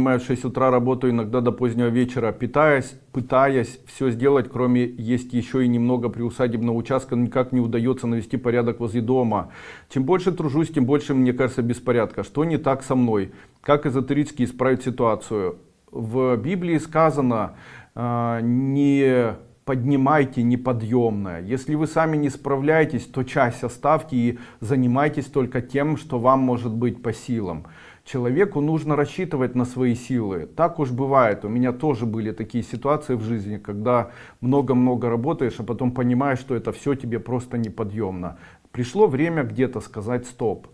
Понимаю, в 6 утра работаю иногда до позднего вечера, питаясь, пытаясь все сделать, кроме есть еще и немного приусадебного участка, никак не удается навести порядок возле дома. Чем больше тружусь, тем больше, мне кажется, беспорядка. Что не так со мной? Как эзотерически исправить ситуацию? В Библии сказано, э, не поднимайте неподъемное. Если вы сами не справляетесь, то часть оставьте и занимайтесь только тем, что вам может быть по силам. Человеку нужно рассчитывать на свои силы. Так уж бывает. У меня тоже были такие ситуации в жизни, когда много-много работаешь, а потом понимаешь, что это все тебе просто неподъемно. Пришло время где-то сказать стоп.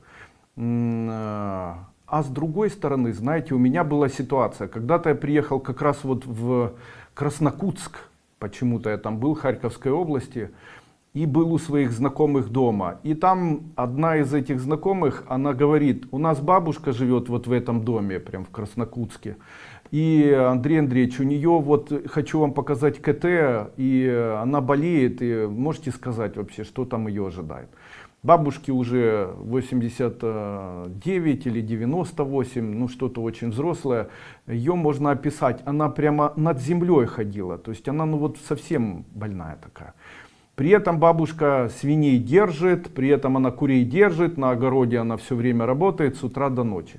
А с другой стороны, знаете, у меня была ситуация. Когда-то я приехал как раз вот в Краснокутск, почему-то я там был, Харьковской области, и был у своих знакомых дома. И там одна из этих знакомых, она говорит, у нас бабушка живет вот в этом доме, прям в Краснокутске. И Андрей Андреевич, у нее вот, хочу вам показать КТ, и она болеет, и можете сказать вообще, что там ее ожидает. Бабушке уже 89 или 98, ну что-то очень взрослое. Ее можно описать, она прямо над землей ходила, то есть она ну вот совсем больная такая. При этом бабушка свиней держит, при этом она курей держит, на огороде она все время работает с утра до ночи.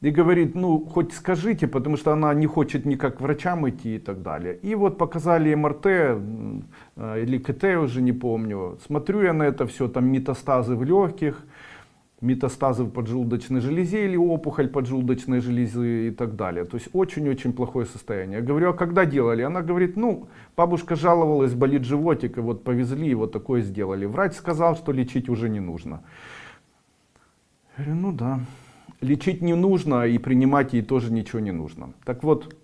И говорит, ну хоть скажите, потому что она не хочет никак к врачам идти и так далее. И вот показали МРТ э, или КТ, уже не помню. Смотрю я на это все, там метастазы в легких, метастазы в поджелудочной железе или опухоль поджелудочной железы и так далее. То есть очень-очень плохое состояние. Я говорю, а когда делали? Она говорит, ну, бабушка жаловалась, болит животик, и вот повезли, и вот такое сделали. Врач сказал, что лечить уже не нужно. Я говорю, ну да. Лечить не нужно, и принимать ей тоже ничего не нужно. Так вот,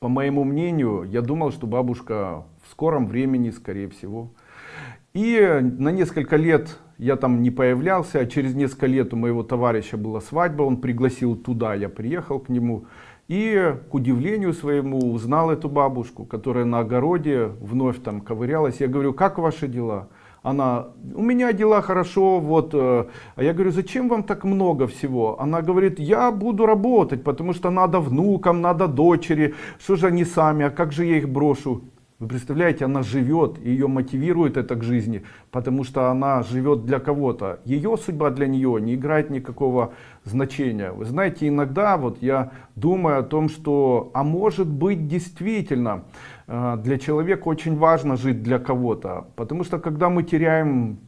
по моему мнению, я думал, что бабушка в скором времени, скорее всего. И на несколько лет я там не появлялся, а через несколько лет у моего товарища была свадьба, он пригласил туда, я приехал к нему. И к удивлению своему узнал эту бабушку, которая на огороде вновь там ковырялась. Я говорю, как ваши дела? Она, у меня дела хорошо, вот. э, А я говорю, зачем вам так много всего? Она говорит, я буду работать, потому что надо внукам, надо дочери. Что же они сами, а как же я их брошу? Вы представляете, она живет, ее мотивирует это к жизни, потому что она живет для кого-то. Ее судьба для нее не играет никакого значения. Вы знаете, иногда вот я думаю о том, что, а может быть действительно, э, для человека очень важно жить для кого-то. Потому что когда мы теряем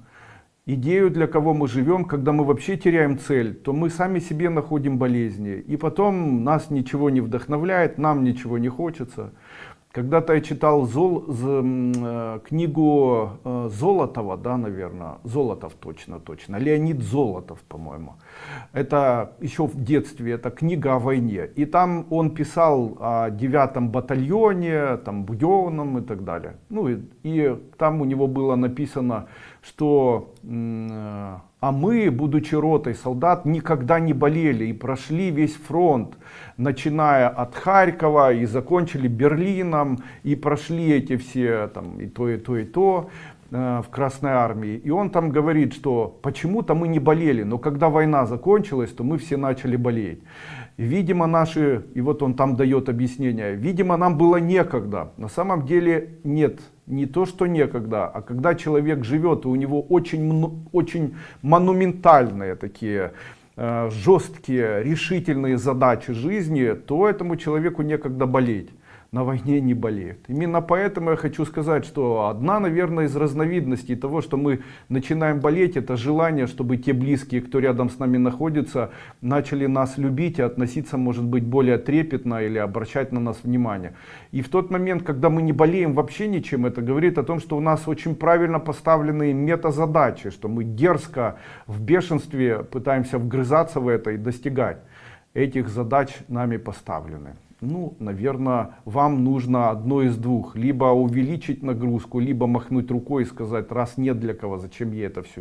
идею, для кого мы живем, когда мы вообще теряем цель, то мы сами себе находим болезни. И потом нас ничего не вдохновляет, нам ничего не хочется. Когда-то я читал Зол, э, книгу э, Золотова, да, наверное, Золотов точно, точно, Леонид Золотов, по-моему. Это еще в детстве, это книга о войне. И там он писал о девятом батальоне, там, Буденном и так далее. Ну и, и там у него было написано, что э, а мы, будучи ротой солдат, никогда не болели и прошли весь фронт, начиная от Харькова и закончили Берлином, и прошли эти все, там, и то, и то, и то э, в Красной Армии. И он там говорит, что почему-то мы не болели, но когда война закончилась, то мы все начали болеть. Видимо, наши, и вот он там дает объяснение, видимо, нам было некогда. На самом деле нет, не то, что некогда, а когда человек живет, и у него очень, очень монументальные такие э, жесткие, решительные задачи жизни, то этому человеку некогда болеть на войне не болеют. Именно поэтому я хочу сказать, что одна, наверное, из разновидностей того, что мы начинаем болеть, это желание, чтобы те близкие, кто рядом с нами находится, начали нас любить и относиться, может быть, более трепетно или обращать на нас внимание. И в тот момент, когда мы не болеем вообще ничем, это говорит о том, что у нас очень правильно поставленные метазадачи, что мы дерзко, в бешенстве пытаемся вгрызаться в это и достигать этих задач нами поставлены. Ну, наверное, вам нужно одно из двух. Либо увеличить нагрузку, либо махнуть рукой и сказать, раз нет для кого, зачем я это все делаю.